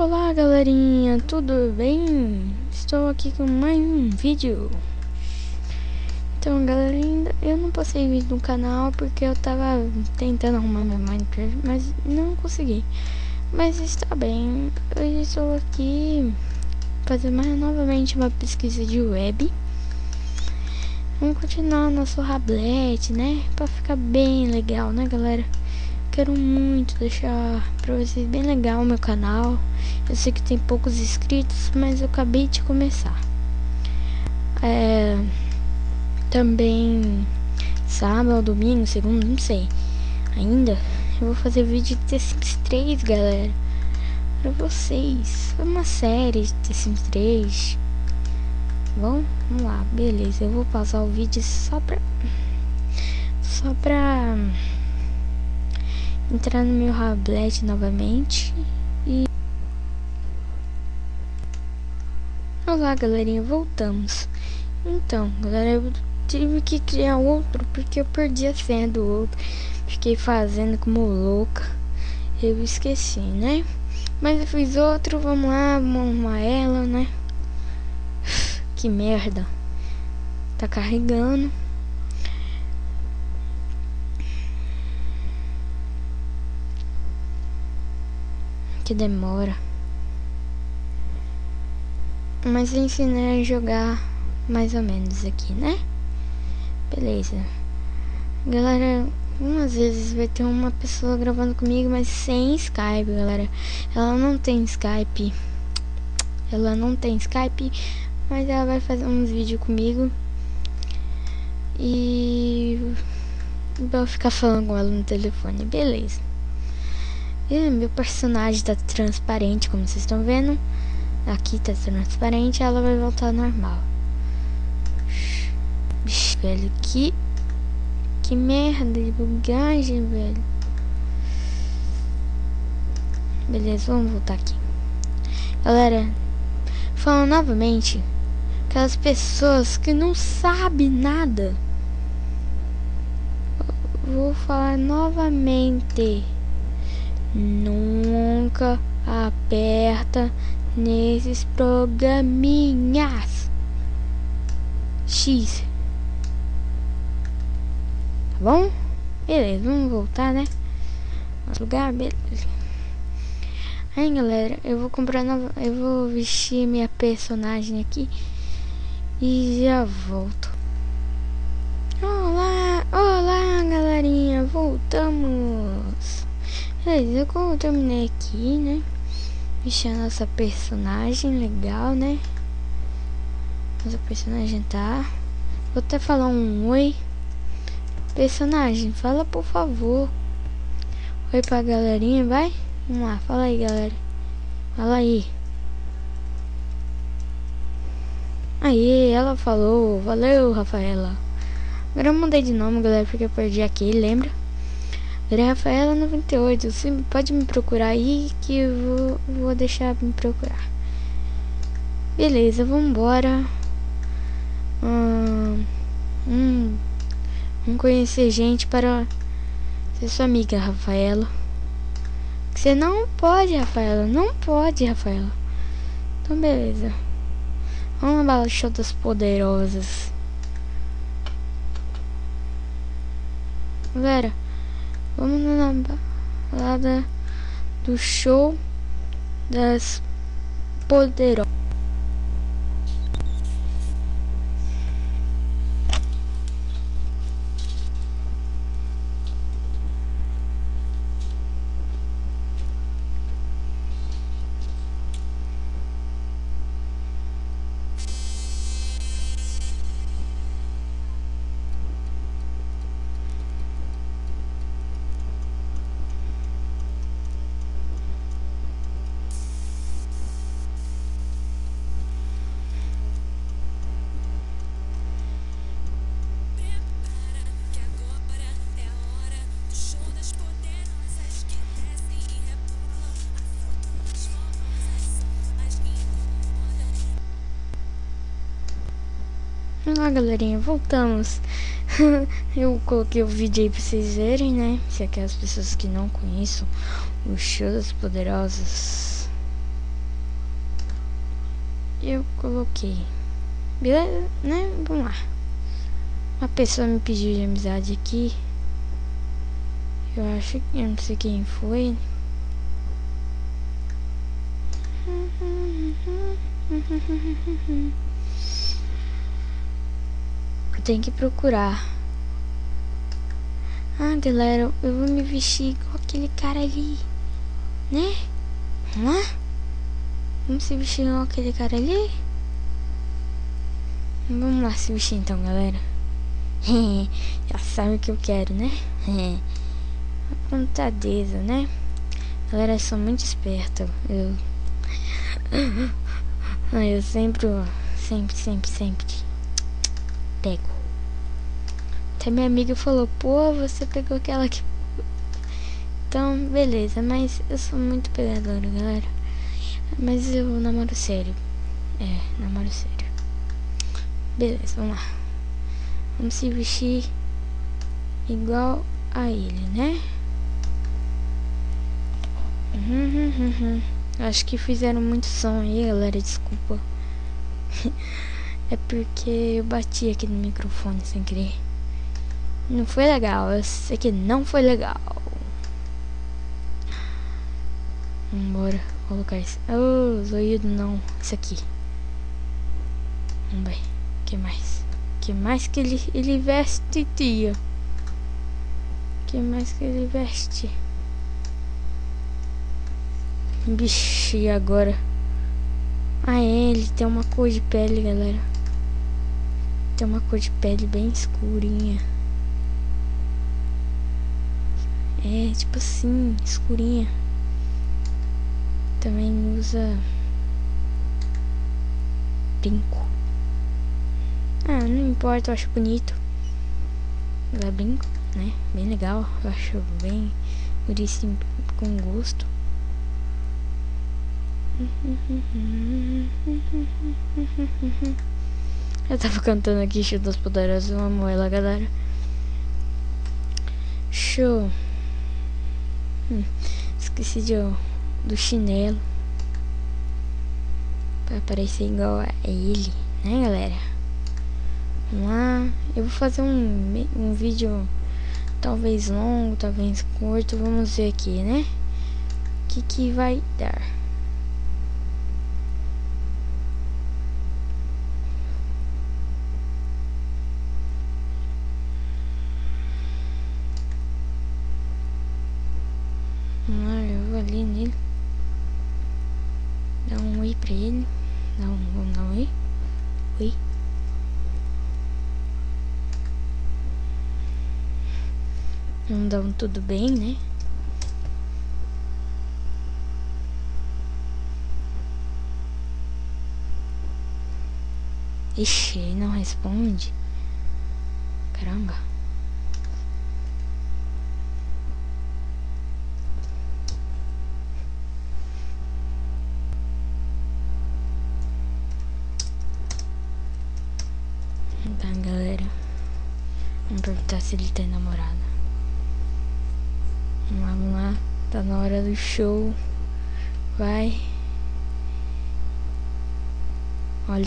Olá galerinha, tudo bem? Estou aqui com mais um vídeo Então galerinha, eu não postei vídeo no canal porque eu tava tentando arrumar meu Minecraft, mas não consegui Mas está bem, hoje estou aqui fazendo mais novamente uma pesquisa de web Vamos continuar nosso Rablet, né? Pra ficar bem legal, né galera? Quero muito deixar pra vocês bem legal o meu canal. Eu sei que tem poucos inscritos, mas eu acabei de começar. É, também sábado, domingo, segundo, não sei. Ainda eu vou fazer vídeo de The Sims 3, galera. Pra vocês. Uma série de The Sims 3. Bom, vamos lá, beleza. Eu vou passar o vídeo só pra. Só pra entrar no meu Rablet novamente e Olá galerinha, voltamos. Então galera, eu tive que criar outro porque eu perdi a senha do outro. Fiquei fazendo como louca. Eu esqueci, né? Mas eu fiz outro, vamos lá, vamos arrumar ela, né? Que merda. Tá carregando que demora. Mas ensinei a jogar mais ou menos aqui, né? Beleza. Galera, umas vezes vai ter uma pessoa gravando comigo, mas sem Skype, galera. Ela não tem Skype. Ela não tem Skype, mas ela vai fazer uns vídeos comigo. E vou ficar falando com ela no telefone, beleza. E meu personagem tá transparente, como vocês estão vendo. Aqui tá transparente, ela vai voltar normal. Bicho, velho, que... Que merda de bugagem, velho. Beleza, vamos voltar aqui. Galera, falando novamente, aquelas pessoas que não sabem nada. Vou falar novamente nunca aperta nesses programinhas. X. Tá bom? Beleza, vamos voltar, né? Lugar, beleza. Aí, galera, eu vou comprar nova... Eu vou vestir minha personagem aqui. E já volto. Olá, olá, galerinha. Voltamos. Beleza, eu terminei aqui, né? Mexer a nossa personagem, legal, né? Nossa personagem tá... Vou até falar um oi. Personagem, fala por favor. Oi pra galerinha, vai? Vamos lá, fala aí, galera. Fala aí. Aí, ela falou. Valeu, Rafaela. Agora eu mudei de nome, galera, porque eu perdi aqui, lembra? Rafaela 98, você pode me procurar aí que eu vou, vou deixar me procurar. Beleza, vambora. Hum, hum, vamos conhecer gente para ser sua amiga, Rafaela. Você não pode, Rafaela. Não pode, Rafaela. Então, beleza. Vamos lá, show das poderosas. Galera. Vamos na balada do show das poderosas. Olá galerinha, voltamos Eu coloquei o vídeo aí pra vocês verem, né Se aquelas pessoas que não conheçam O show das poderosas eu coloquei. Beleza, né? Vamos lá. Uma pessoa me pediu de amizade aqui. Eu acho que eu não sei quem foi. Eu tenho que procurar. Ah, galera, eu vou me vestir igual aquele cara ali. Né? Vamos lá? Vamos se vestir igual aquele cara ali? Vamos lá se vestir então, galera. Já sabe o que eu quero, né? Apontadeza, né? Galera, eu sou muito esperta. Eu. eu sempre, sempre, sempre, sempre pego. Até minha amiga falou, pô, você pegou aquela que. Então, beleza, mas eu sou muito pegadora, galera. Mas eu namoro sério. É, namoro sério. Beleza, vamos lá. Vamos se vestir igual a ele, né? Uhum, uhum, uhum. Acho que fizeram muito som aí, galera. Desculpa. é porque eu bati aqui no microfone sem querer. Não foi legal. Eu sei que não foi legal. Vambora colocar isso. Oh, zoido não. Isso aqui. Vamos. O que mais? Que mais que ele, ele veste, tia? Que mais que ele veste? Vixe, agora? Ah, é, ele tem uma cor de pele, galera. Tem uma cor de pele bem escurinha. É, tipo assim, escurinha. Também usa brinco. Ah, não importa, eu acho bonito. Ela brinco, né? Bem legal. Eu acho bem bonitinho com gosto. Eu tava cantando aqui Show das Poderosas, eu amo ela, galera. Show. Hum, esqueci de, do chinelo. Pra parecer igual a ele, né, galera? Vamos lá. Eu vou fazer um, um vídeo talvez longo, talvez curto. Vamos ver aqui, né? O que, que vai dar. ali nele. Dá um oi pra ele. Dá um, vamos dar um oi. Oi. Dar um tudo bem, né? Ixi, ele não responde. Caramba. perguntar se ele tem namorada. Vamos lá, tá na hora do show. Vai.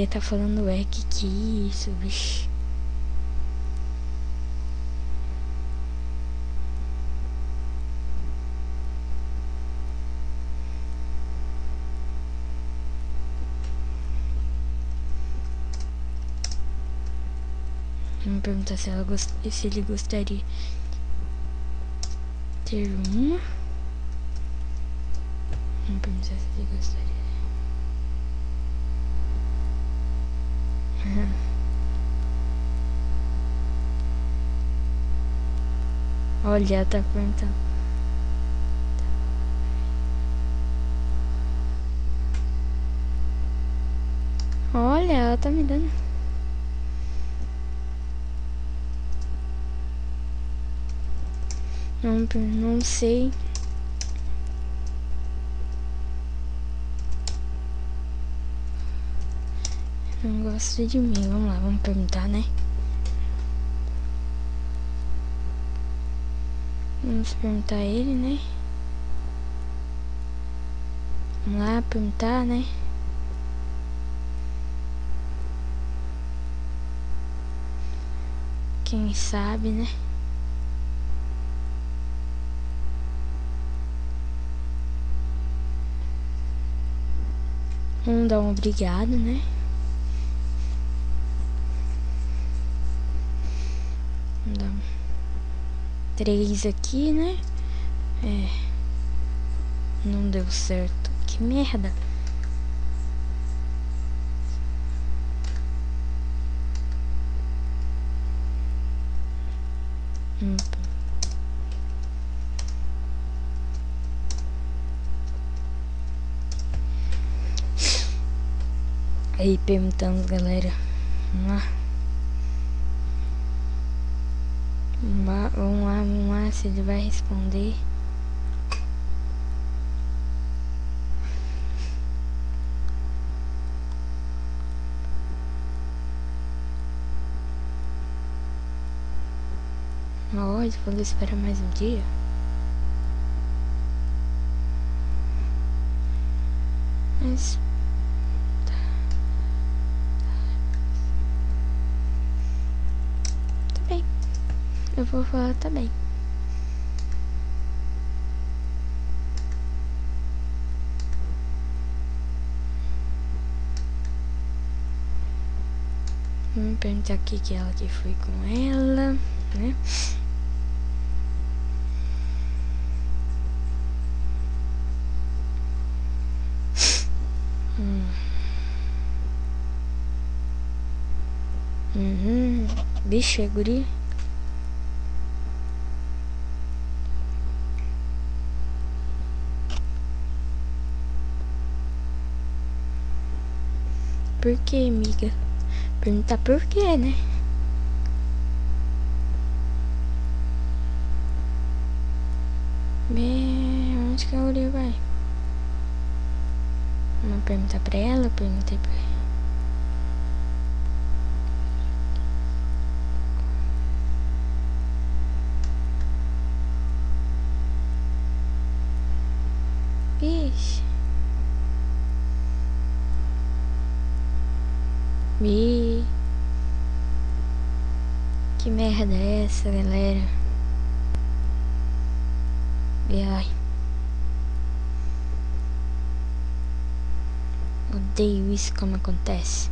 Olha, tá falando é que que isso, bicho. Vamos perguntar se, ela gost... se ele gostaria de ter uma. Vamos perguntar se ele gostaria. Olha, tá perguntando. Olha, ela tá me dando. Não, não sei. Não gosta de mim. Vamos lá, vamos perguntar, né? Vamos perguntar a ele, né? Vamos lá perguntar, né? Quem sabe, né? Vamos dar um obrigado, né? Três aqui, né? É. Não deu certo. Que merda. Hum. Aí perguntando, galera. Vamos lá. Lá se ele vai responder. Ó, ele falou espera mais um dia. Mas Eu vou falar também. Vamos perguntar aqui que ela que foi com ela, né? Hum. Uhum. Bicho, é guri. Que, amiga? Perguntar por quê, né? Me... Onde que a Uri vai? Vamos perguntar pra ela, perguntei pra ela. Ixi. Me... Que merda é essa, galera? E ai. Odeio isso como acontece.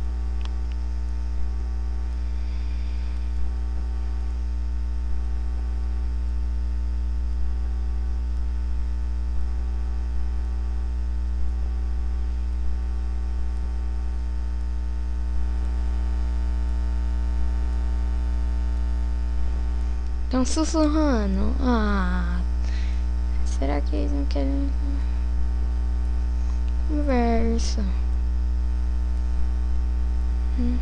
Estão sussurrando. Ah. Será que eles não querem conversa? Hum.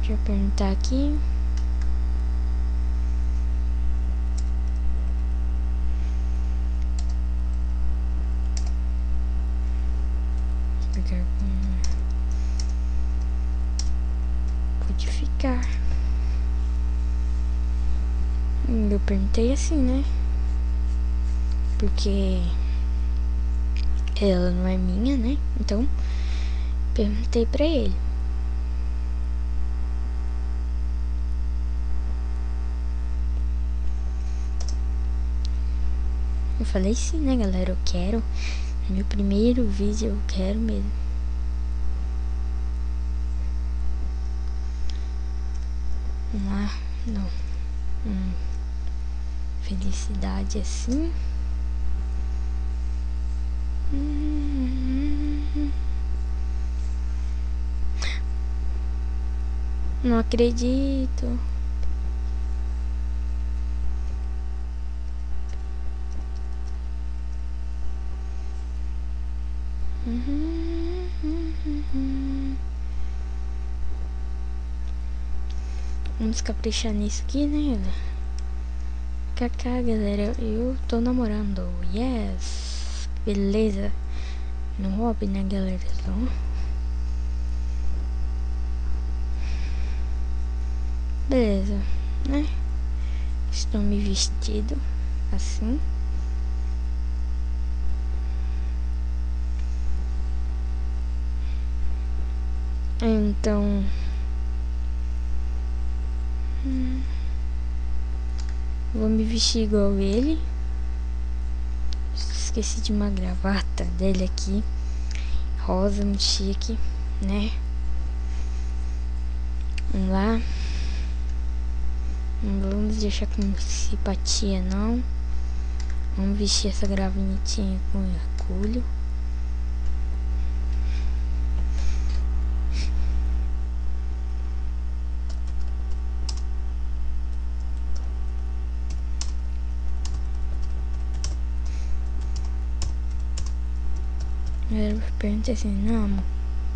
Deixa eu perguntar aqui. Com... Ficar. Eu perguntei assim, né? Porque ela não é minha, né? Então, perguntei pra ele. Eu falei sim, né, galera? Eu quero. Meu primeiro vídeo eu quero mesmo. Lá. Não. Hum. Felicidade assim. Não acredito. caprichar nisso aqui, né. Kaká, galera, eu tô namorando. Yes! Beleza! No hobby, né, galera? Então... Beleza, né? Estou me vestido assim. Então... vou me vestir igual ele. Esqueci de uma gravata dele aqui. Rosa, muito chique, né? Vamos lá. Não vamos deixar com simpatia, não. Vamos vestir essa gravatinha com orgulho. Eu perguntei assim, não,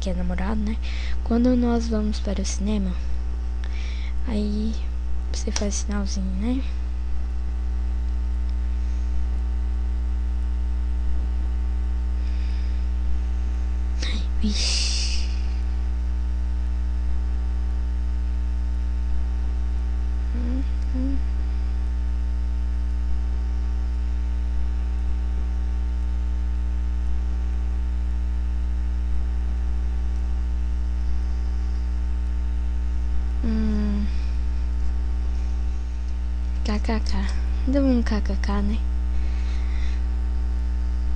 que é namorado, né? Quando nós vamos para o cinema, aí você faz sinalzinho, né? Vixe. Hum, hum. Hum. KKK. Deu um KKK, né?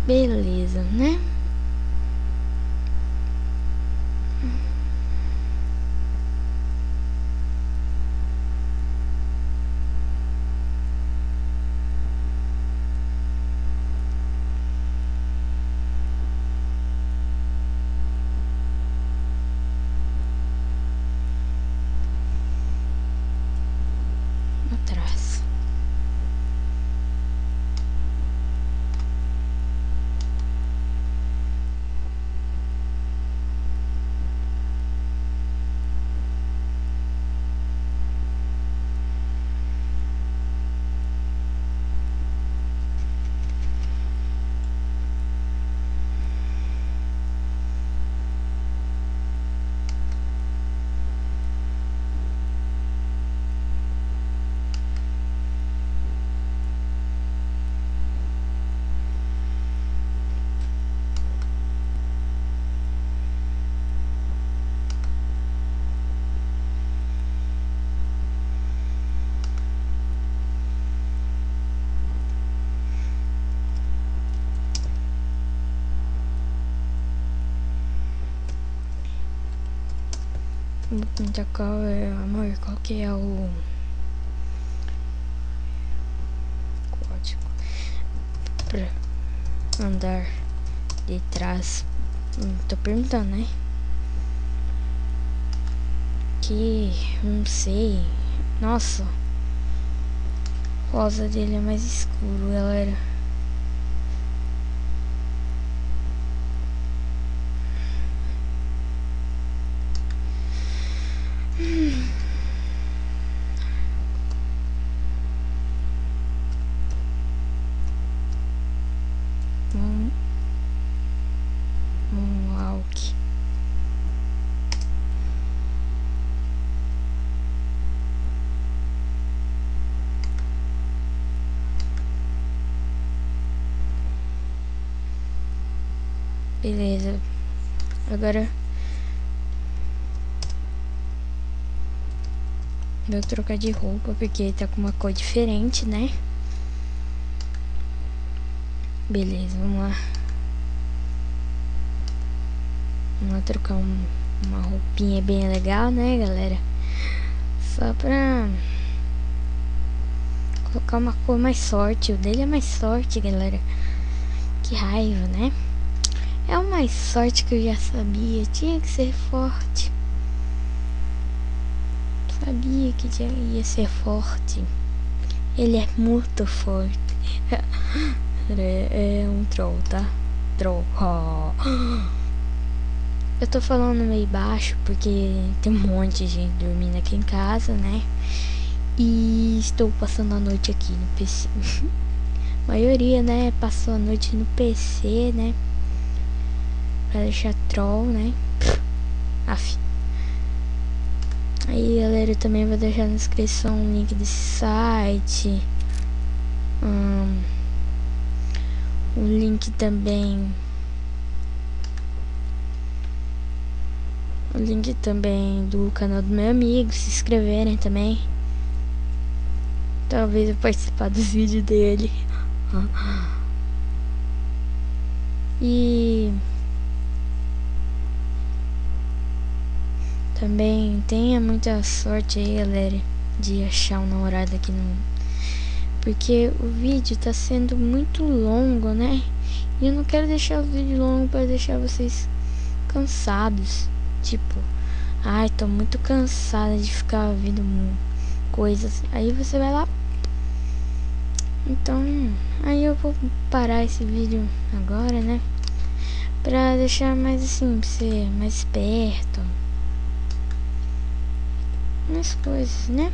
Beleza, né? Vou perguntar qual é, amor, qual que é o código pra andar de trás. Tô perguntando, né? Que não sei. Nossa, rosa dele é mais escuro, galera. Beleza. Agora vou trocar de roupa porque tá com uma cor diferente, né? Beleza, vamos lá. Vamos lá trocar um- uma roupinha bem legal, né, galera? Só pra colocar uma cor mais sorte. O dele é mais sorte, galera. Que raiva, né? É mais sorte que eu já sabia. Tinha que ser forte. Sabia que ia ser forte. Ele é muito forte. É, é um troll, tá? Troll. Eu tô falando meio baixo porque tem um monte de gente dormindo aqui em casa, né? E estou passando a noite aqui no PC. a maioria, né, passou a noite no PC, né? Pra deixar troll, né? Aff. Aí, galera, eu também vou deixar na descrição o link desse site. Hum, o link também o link também do canal do meu amigo, se inscreverem também. Talvez eu participar dos vídeos dele. E também tenha muita sorte aí, galera, de achar um namorado aqui no porque o vídeo tá sendo muito longo, né? E eu não quero deixar o vídeo longo para deixar vocês cansados. Tipo, ai, tô muito cansada de ficar vendo coisas. Aí você vai lá. Então, aí eu vou parar esse vídeo agora, né? Pra deixar mais assim, pra ser mais perto. Mais coisas, né?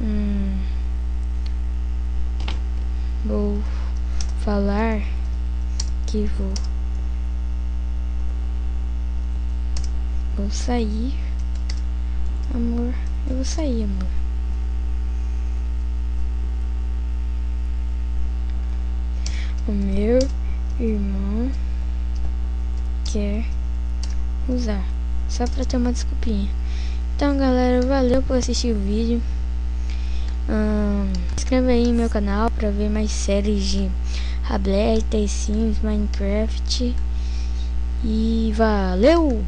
Hum, vou falar que vou. Vou sair. Amor eu vou sair amor. O meu só pra ter uma desculpinha então galera valeu por assistir o vídeo Hum, inscreva aí no meu canal para ver mais séries de Rablet, Sims, Minecraft. E valeu!